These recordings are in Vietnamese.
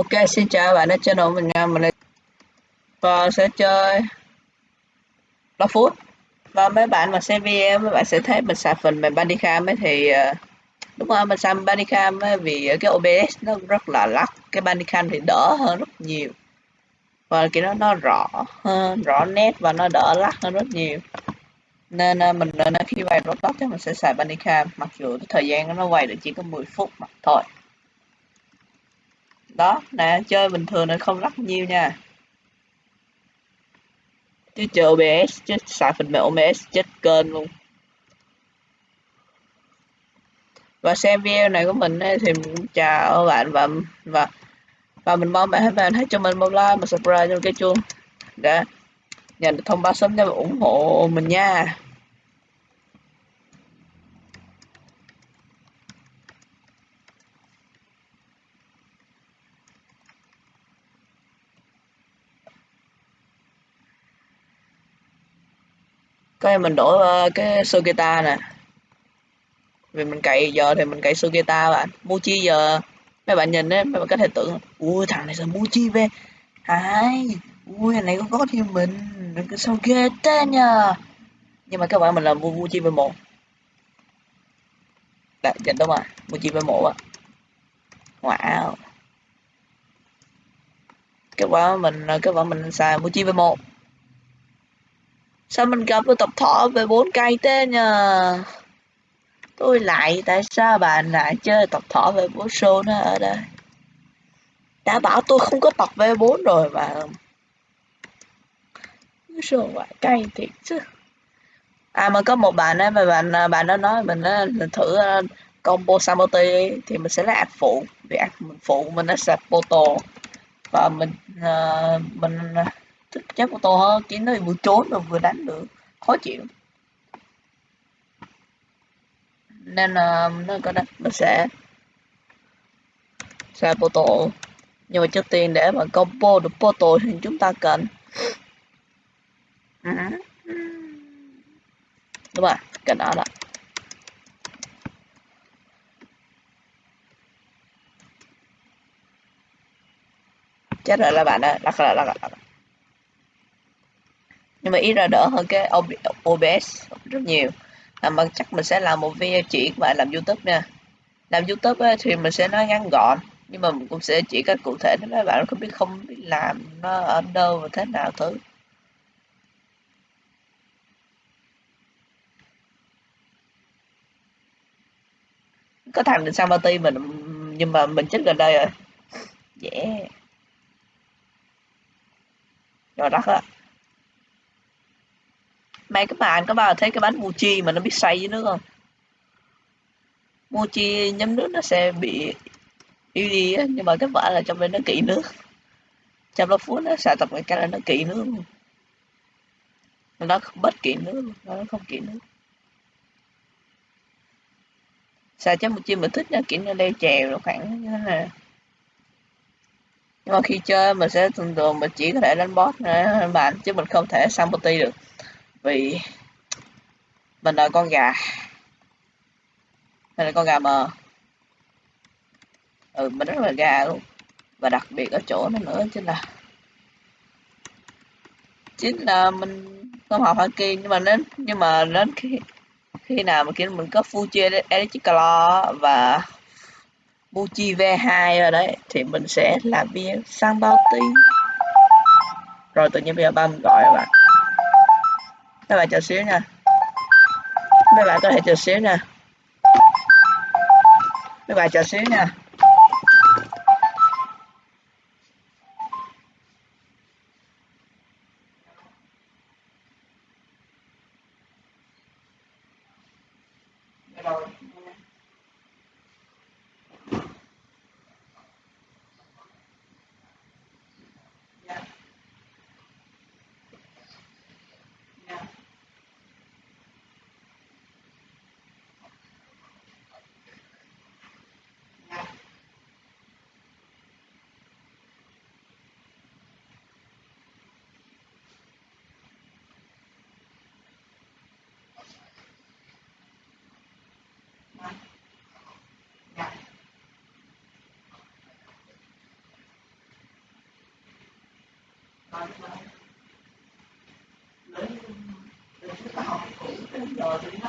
Ok, xin chào các bạn đã channel mình nha, mình và sẽ chơi Love Food và mấy bạn mà xem video mấy bạn sẽ thấy mình xài phần mềm Bandicam ấy thì ờ, đúng rồi mình xài Bandicam ấy vì cái OBS nó rất là lắc cái Bandicam thì đỡ hơn rất nhiều. Và cái nó nó rõ hơn rõ nét và nó đỡ lắc hơn rất nhiều. Nên ờ, mình nên khi quay Roblox thì mình sẽ xài Bandicam mặc dù thời gian nó quay được chỉ có 10 phút mà thôi đó nè chơi bình thường này không lắc nhiều nha. Chứ chơi OBS chứ xài phần mềm OBS chết kênh luôn. Và xem video này của mình ấy, thì mình chào bạn và và và mình mong bạn bạn hãy cho mình một like một subscribe cho cái chuông để nhận được thông báo sớm để ủng hộ mình nha. Cái mình đổi uh, ờ, cái Sugita nè. Vì mình cậy giờ thì mình cậy Sugita bạn. Muji giờ mấy bạn nhìn đấy mấy bạn có thể tưởng ui thằng này sao Muji về hai ui thằng này có có thì mình đừng có sao ghê thế nha. Nhưng mà các bạn mình là Muji v một. Đã nhìn dạ, đúng rồi Muji v một ạ. Wow. Kết quả mình kết quả mình xài Muji v một sao mình gặp với tập thọ về bốn cây thế nhờ? Tôi lại tại sao bạn lại chơi tập thọ về bốn show nó ở đây? Đã bảo tôi không có tập v 4 rồi mà. Số ngoại cây thiệt chứ. À mà có một bạn ấy mà bạn à, bạn đó nói mình đó, thử à, combo Samoti thì mình sẽ là ạc phụ. Vì ạc phụ mình nó sẽ photo và mình uh, mình thích chắc của tôi hơn, chỉ nó vừa trốn và vừa đánh được. Khó chịu. Nên là nó có đánh nó sẽ sẽ photo nhưng mà trước tiên để mà combo được photo thì chúng ta cần à. đúng rồi, cái đó đó. Chết rồi, là bạn đó lắc là lắc là nhưng mà ít ra đỡ hơn cái OBS rất nhiều. À, mà chắc mình sẽ làm một video chỉ và làm YouTube nha. Làm YouTube ấy, thì mình sẽ nói ngắn gọn nhưng mà mình cũng sẽ chỉ cách cụ thể nếu mấy bạn không biết không biết làm nó ở đâu và thế nào thứ có thằng định sang party mình nhưng mà mình chết gần đây rồi. Yeah. Rồi đó á mấy các bạn có bao giờ thấy cái bánh mochi mà nó biết xay với nước không? Mochi nhấm nước nó sẽ bị yếu đi á, nhưng mà kết quả là trong bên nó kỹ nước. Trong đó phút nó xài tập cái là nó kỹ nước. Luôn nó không bất kỹ nước luôn nó không kỹ nước. Xài cho mochi mình thích nó kỵ nó leo chèo rồi khoảng như thế này. Nhưng mà khi chơi mình sẽ thường thường mình chỉ có thể đánh boss nữa bạn chứ mình không thể sang multi được vì mình là con gà. Mình là con gà mờ. Ừ mình rất là gà luôn. Và đặc biệt ở chỗ nó nữa, chính là chính là mình không học haki nhưng mà đến nhưng mà đến khi khi nào mà kiểu mình có Fuji Electrical và Fuji V2 rồi đấy, thì mình sẽ làm bia sang bao tí rồi tự nhiên bây giờ ba mình gọi các bạn mấy bạn chờ xíu nha mấy bạn có thể chờ xíu nha mấy bạn chờ xíu nha Yeah. lấy cái học cũ cái giờ thì nó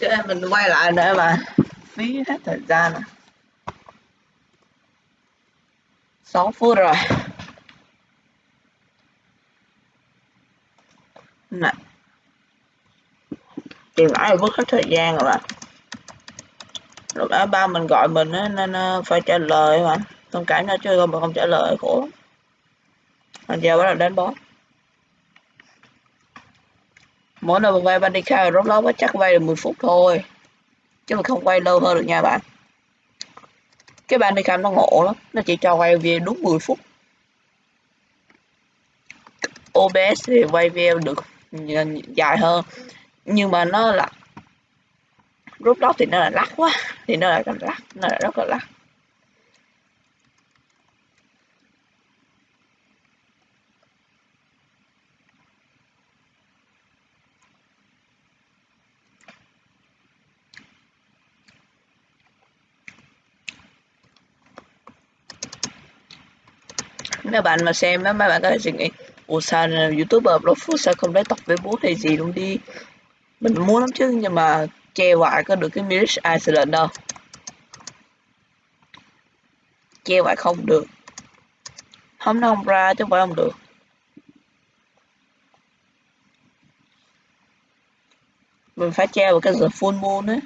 đây mình quay lại để mà phí hết thời gian à. 6 phút rồi. Nè. Tìm mãi vứt hết thời gian rồi bạn. Lúc đó ba mình gọi mình á, nên ờ, phải trả lời mà. Thông cảm nó chơi không mà không trả lời khổ anh giờ bắt đầu đến boss. Mỗi lần mình quay khai rốt đó chắc quay được 10 phút thôi. Chứ mà không quay lâu hơn được nha bạn. Cái Bandicam nó ngộ lắm, nó chỉ cho quay video đúng 10 phút. OBS thì quay video được ừ, dài hơn nhưng mà nó là rút đó thì nó là lắc quá thì nó là lắc nó là rất là lắc nếu bạn mà xem á mấy bạn có thể suy nghĩ, ủa, sao youtuber blog food sao không lấy tóc với bố hay gì luôn đi? Mình muốn lắm chứ, nhưng mà che hoài có được cái Mirage Iceland đâu. Che hoài không được. Không, nó không ra chứ không phải không được. Mình phải che vào cái giờ full moon ấy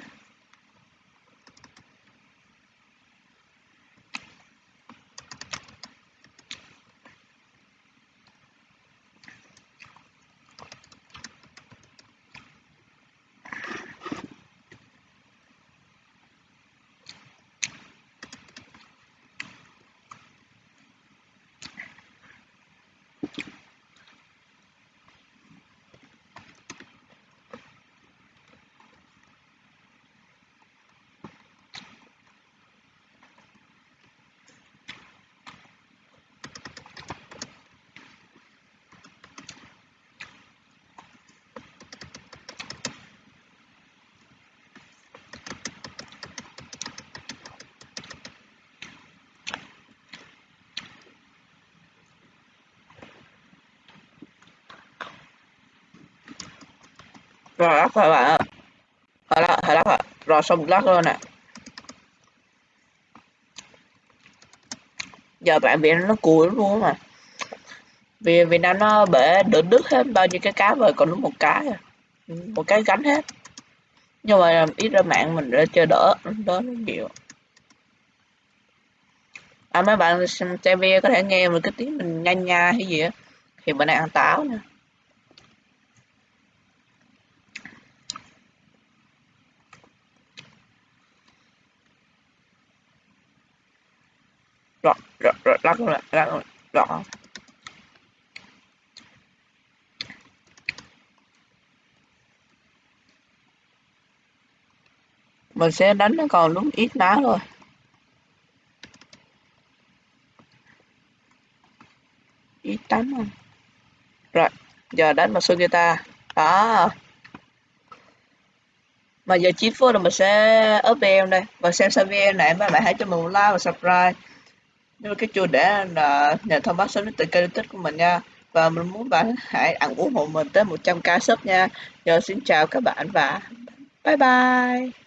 rồi lắc rồi bạn ạ. Hồi lắc hồi lắc ạ rồi, xong lắc luôn nè. Giờ bạn việt nó cùi luôn mà. Vì việt nam nó bể đỡ đứt hết bao nhiêu cái cá rồi còn đúng một cái à. một cái gánh hết. Nhưng mà ít ra mạng mình đã chơi đỡ đỡ nó nhiều. À mấy bạn xem TV có thể nghe một cái tiếng mình nhanh nha hay gì á, thì bữa nay ăn táo nha. Lắc lọt lắc lọt lắc mình sẽ đánh nó còn đúng ít ná thôi. Ít đánh không rồi, giờ đánh mà số đó. Mà giờ chín phút rồi mình sẽ up em đây. Và xem xong video này mấy bạn hãy cho mình một like và subscribe nếu cái chủ để là nhà thông báo sớm đến từ kênh youtube của mình nha. Và mình muốn bạn hãy ủng hộ mình tới 100k sub nha. Giờ xin chào các bạn và bye bye.